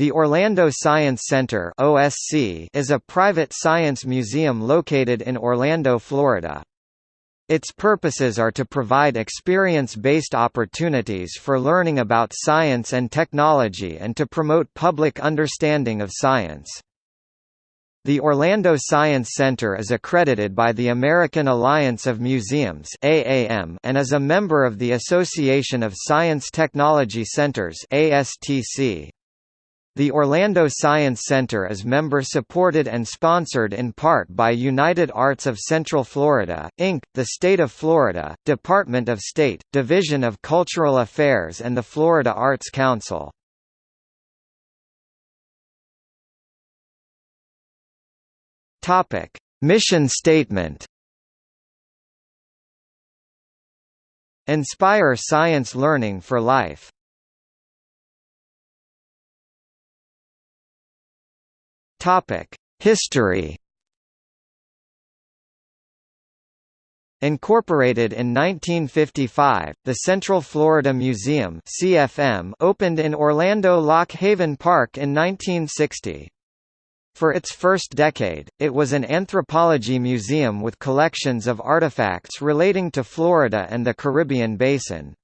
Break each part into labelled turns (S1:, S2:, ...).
S1: The Orlando Science Center (OSC) is a private science museum located in Orlando, Florida. Its purposes are to provide experience-based opportunities for learning about science and technology and to promote public understanding of science. The Orlando Science Center is accredited by the American Alliance of Museums (AAM) and is a member of the Association of Science Technology Centers (ASTC). The Orlando Science Center is member-supported and sponsored in part by United Arts of Central Florida, Inc., the State of Florida, Department of State, Division of Cultural Affairs and the Florida Arts Council. Mission statement Inspire science learning for life Topic: History. Incorporated in 1955, the Central Florida Museum (CFM) opened in Orlando Loch Haven Park in 1960. For its first decade, it was an anthropology museum with collections of artifacts relating to Florida and the Caribbean basin.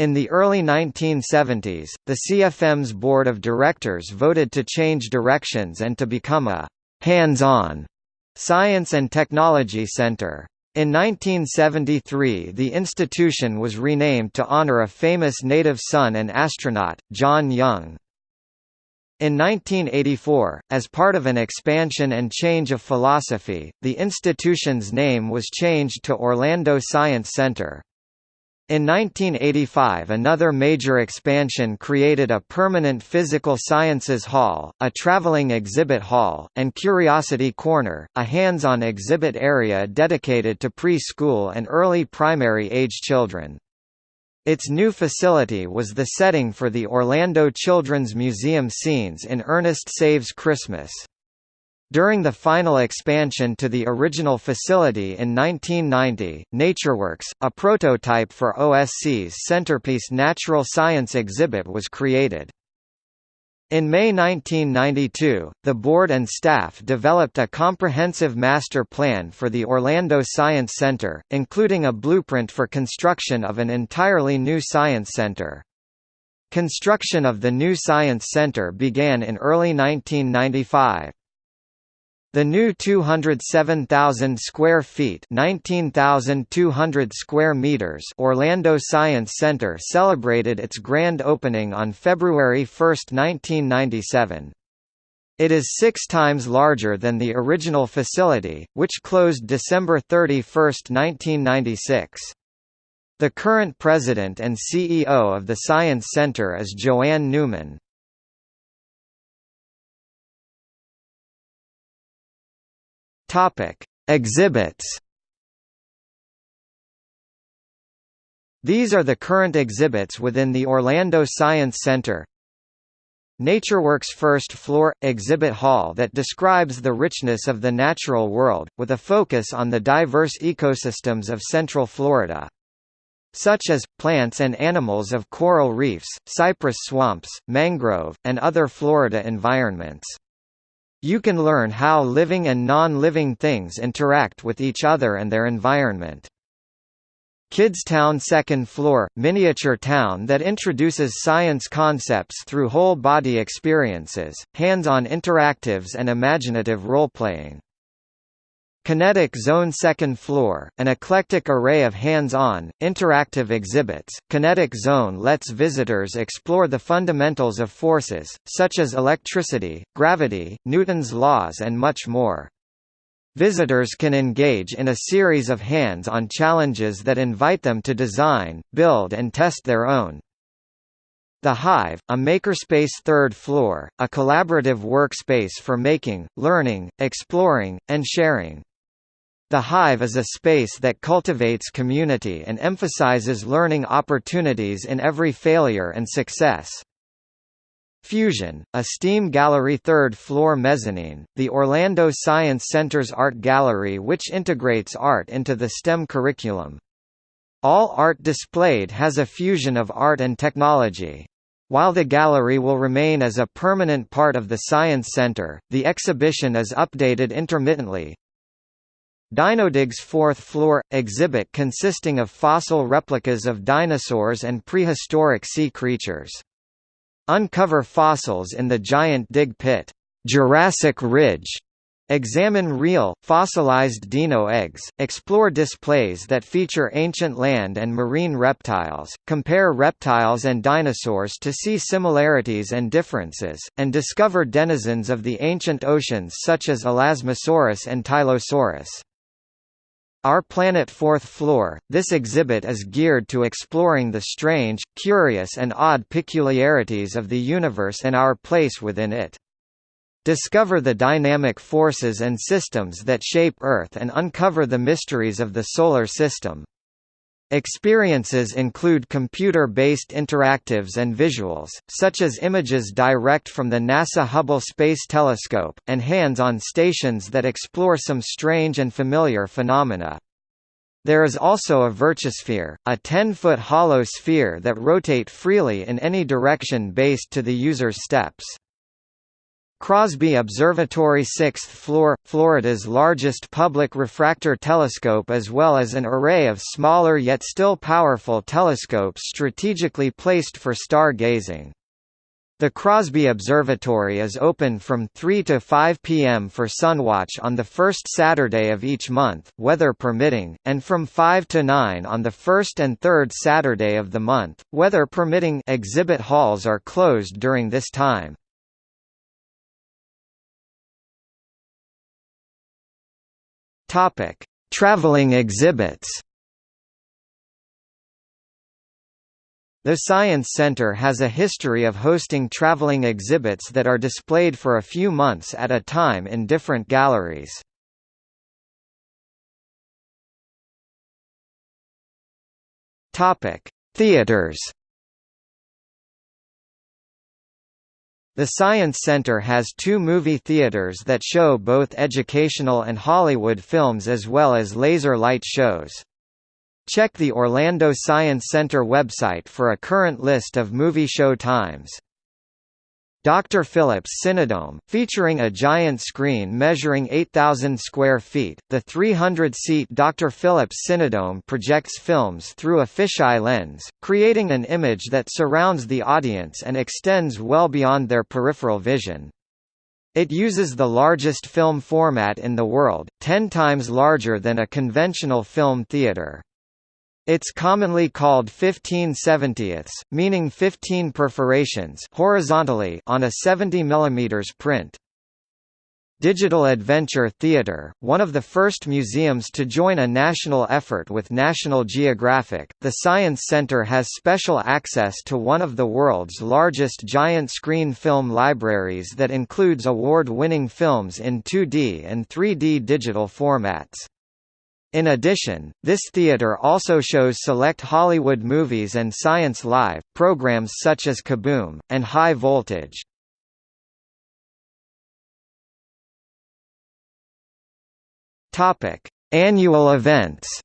S1: In the early 1970s, the CFM's board of directors voted to change directions and to become a «hands-on» science and technology center. In 1973 the institution was renamed to honor a famous native son and astronaut, John Young. In 1984, as part of an expansion and change of philosophy, the institution's name was changed to Orlando Science Center. In 1985 another major expansion created a permanent physical sciences hall, a traveling exhibit hall, and Curiosity Corner, a hands-on exhibit area dedicated to preschool and early primary age children. Its new facility was the setting for the Orlando Children's Museum scenes in Ernest Saves Christmas. During the final expansion to the original facility in 1990, NatureWorks, a prototype for OSC's centerpiece Natural Science exhibit was created. In May 1992, the board and staff developed a comprehensive master plan for the Orlando Science Center, including a blueprint for construction of an entirely new science center. Construction of the new Science Center began in early 1995. The new 207,000 square feet (19,200 square meters) Orlando Science Center celebrated its grand opening on February 1, 1997. It is six times larger than the original facility, which closed December 31, 1996. The current president and CEO of the Science Center is JoAnn Newman. Topic: Exhibits. These are the current exhibits within the Orlando Science Center. NatureWorks first floor – exhibit hall that describes the richness of the natural world, with a focus on the diverse ecosystems of Central Florida. Such as, plants and animals of coral reefs, cypress swamps, mangrove, and other Florida environments. You can learn how living and non-living things interact with each other and their environment. Kidstown second floor, miniature town that introduces science concepts through whole-body experiences, hands-on interactives and imaginative role-playing. Kinetic Zone second floor, an eclectic array of hands-on, interactive exhibits. Kinetic Zone lets visitors explore the fundamentals of forces, such as electricity, gravity, Newton's laws and much more. Visitors can engage in a series of hands-on challenges that invite them to design, build and test their own. The Hive, a makerspace third floor, a collaborative workspace for making, learning, exploring, and sharing. The Hive is a space that cultivates community and emphasizes learning opportunities in every failure and success. Fusion, a STEAM gallery third floor mezzanine, the Orlando Science Center's art gallery which integrates art into the STEM curriculum. All art displayed has a fusion of art and technology. While the gallery will remain as a permanent part of the Science Center, the exhibition is updated intermittently. Dinodigs fourth floor – exhibit consisting of fossil replicas of dinosaurs and prehistoric sea creatures. Uncover fossils in the giant dig pit, Jurassic Ridge, Examine real, fossilized dino eggs, explore displays that feature ancient land and marine reptiles, compare reptiles and dinosaurs to see similarities and differences, and discover denizens of the ancient oceans such as Elasmosaurus and Tylosaurus. Our Planet Fourth Floor, this exhibit is geared to exploring the strange, curious and odd peculiarities of the universe and our place within it. Discover the dynamic forces and systems that shape Earth and uncover the mysteries of the Solar System. Experiences include computer-based interactives and visuals, such as images direct from the NASA Hubble Space Telescope, and hands-on stations that explore some strange and familiar phenomena. There is also a Virtusphere, a 10-foot hollow sphere that rotate freely in any direction based to the user's steps. Crosby Observatory 6th floor, Florida's largest public refractor telescope as well as an array of smaller yet still powerful telescopes strategically placed for star-gazing. The Crosby Observatory is open from 3 to 5 p.m. for sunwatch on the first Saturday of each month, weather permitting, and from 5 to 9 on the first and third Saturday of the month, weather permitting exhibit halls are closed during this time. Topic: Traveling exhibits. The Science Center has a history of hosting traveling exhibits that are displayed for a few months at a time in different galleries. Topic: Theaters. The Science Center has two movie theaters that show both educational and Hollywood films as well as laser light shows. Check the Orlando Science Center website for a current list of movie show times. Dr. Phillips Cinedome, featuring a giant screen measuring 8,000 square feet, the 300-seat Dr. Phillips Cinedome projects films through a fisheye lens, creating an image that surrounds the audience and extends well beyond their peripheral vision. It uses the largest film format in the world, 10 times larger than a conventional film theater. It's commonly called 15 70ths, meaning 15 perforations horizontally on a 70 mm print. Digital Adventure Theatre, one of the first museums to join a national effort with National Geographic, the Science Center has special access to one of the world's largest giant screen film libraries that includes award-winning films in 2D and 3D digital formats. In addition, this theater also shows select Hollywood movies and Science Live, programs such as Kaboom! and High Voltage. Annual events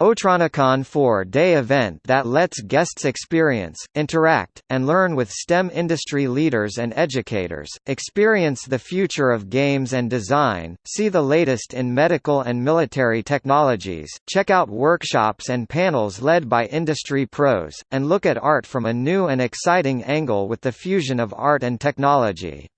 S1: Otronicon 4-day event that lets guests experience, interact, and learn with STEM industry leaders and educators, experience the future of games and design, see the latest in medical and military technologies, check out workshops and panels led by industry pros, and look at art from a new and exciting angle with the fusion of art and technology.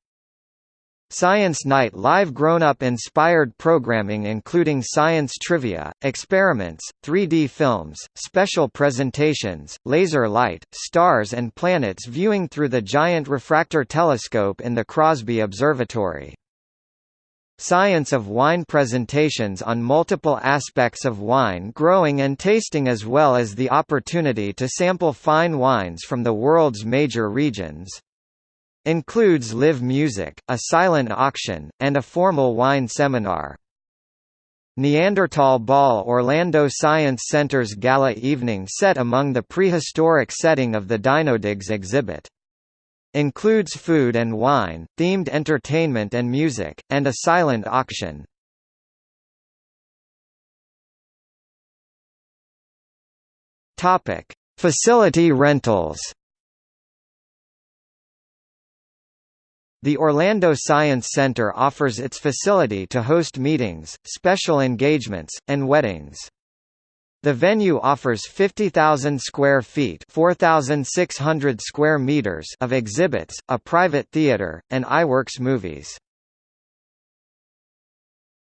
S1: Science Night live grown-up inspired programming including science trivia, experiments, 3D films, special presentations, laser light, stars and planets viewing through the giant refractor telescope in the Crosby Observatory. Science of Wine presentations on multiple aspects of wine growing and tasting as well as the opportunity to sample fine wines from the world's major regions. Includes live music, a silent auction, and a formal wine seminar. Neanderthal Ball Orlando Science Center's gala evening set among the prehistoric setting of the Dinodigs exhibit. Includes food and wine, themed entertainment and music, and a silent auction. Facility rentals The Orlando Science Center offers its facility to host meetings, special engagements, and weddings. The venue offers 50,000 square feet (4,600 square meters) of exhibits, a private theater, and Iwerks movies.